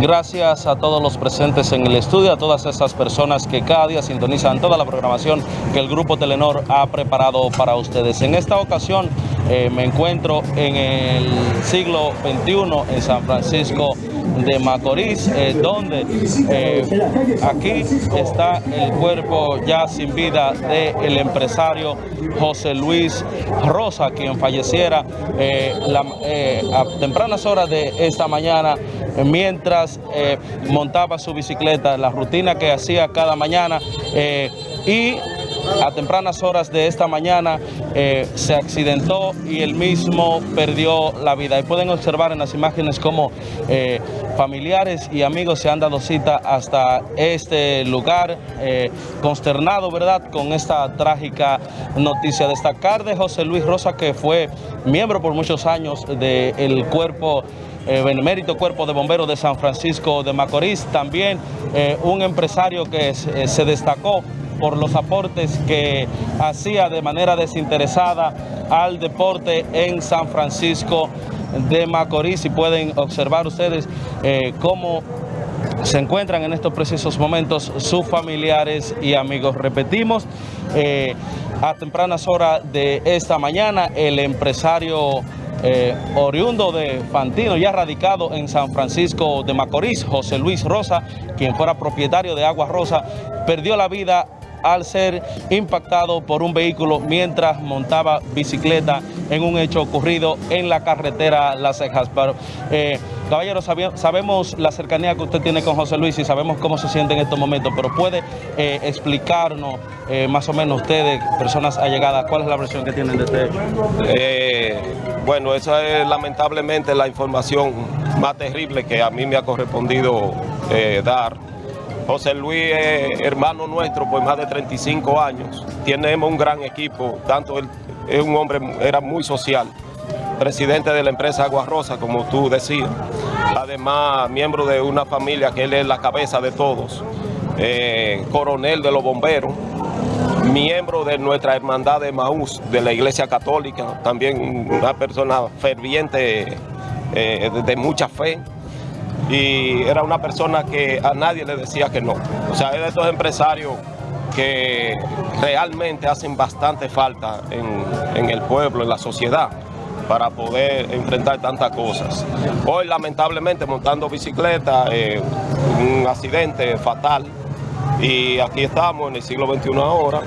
Gracias a todos los presentes en el estudio, a todas esas personas que cada día sintonizan toda la programación que el Grupo Telenor ha preparado para ustedes. En esta ocasión eh, me encuentro en el siglo XXI en San Francisco de Macorís, eh, donde eh, aquí está el cuerpo ya sin vida del empresario José Luis Rosa, quien falleciera a tempranas horas de esta mañana mientras montaba su bicicleta, la rutina que hacía cada mañana y a tempranas horas de esta mañana eh, se accidentó y él mismo perdió la vida. Y pueden observar en las imágenes cómo eh, familiares y amigos se han dado cita hasta este lugar, eh, consternado, ¿verdad?, con esta trágica noticia. Destacar de José Luis Rosa, que fue miembro por muchos años del cuerpo Benemérito Cuerpo de Bomberos de San Francisco de Macorís, también un empresario que se destacó por los aportes que hacía de manera desinteresada al deporte en San Francisco de Macorís y pueden observar ustedes eh, cómo se encuentran en estos precisos momentos sus familiares y amigos. Repetimos, eh, a tempranas horas de esta mañana, el empresario eh, oriundo de Fantino, ya radicado en San Francisco de Macorís, José Luis Rosa, quien fuera propietario de Agua Rosa, perdió la vida al ser impactado por un vehículo mientras montaba bicicleta en un hecho ocurrido en la carretera Las Cejas. Pero, eh, caballero, sabemos la cercanía que usted tiene con José Luis y sabemos cómo se siente en estos momentos, pero puede eh, explicarnos eh, más o menos ustedes, personas allegadas, cuál es la versión que tienen de este hecho. bueno, esa es lamentablemente la información más terrible que a mí me ha correspondido dar José Luis es hermano nuestro por más de 35 años. Tenemos un gran equipo, tanto él es un hombre, era muy social, presidente de la empresa Agua Rosa, como tú decías. Además, miembro de una familia que él es la cabeza de todos, eh, coronel de los bomberos, miembro de nuestra hermandad de Maús, de la Iglesia Católica, también una persona ferviente eh, de mucha fe y era una persona que a nadie le decía que no. O sea, es de estos empresarios que realmente hacen bastante falta en, el pueblo, en la sociedad, para poder enfrentar tantas cosas. Hoy, lamentablemente, montando bicicleta, eh, un accidente fatal, y aquí estamos en el siglo XXI ahora,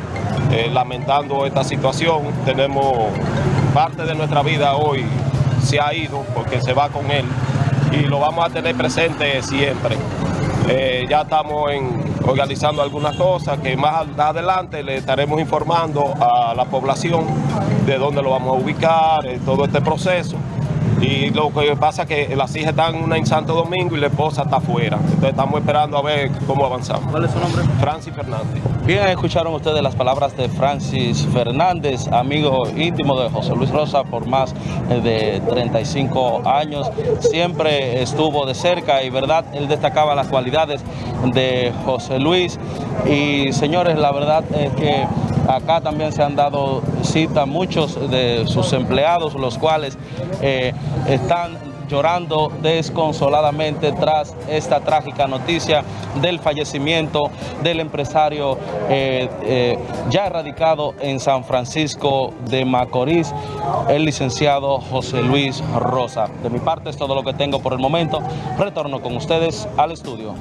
eh, lamentando esta situación. Tenemos parte de nuestra vida hoy se ha ido porque se va con él y lo vamos a tener presente siempre. Eh, ya estamos organizando algunas cosas que más adelante le estaremos informando a la población de dónde lo vamos a ubicar, en todo este proceso. Y lo que pasa es que las hijas están una en Santo Domingo y la esposa está afuera. Entonces estamos esperando a ver cómo avanzamos. ¿Cuál es su nombre? Francis Fernández. Bien, escucharon ustedes las palabras de Francis Fernández, amigo íntimo de José Luis Rosa por más de 35 años. Siempre estuvo de cerca y verdad, él destacaba las cualidades de José Luis. Y señores, la verdad es que Acá también se han dado cita muchos de sus empleados, los cuales eh, están llorando desconsoladamente tras esta trágica noticia del fallecimiento del empresario eh, eh, ya radicado en San Francisco de Macorís, el licenciado José Luis Rosa. De mi parte es todo lo que tengo por el momento. Retorno con ustedes al estudio.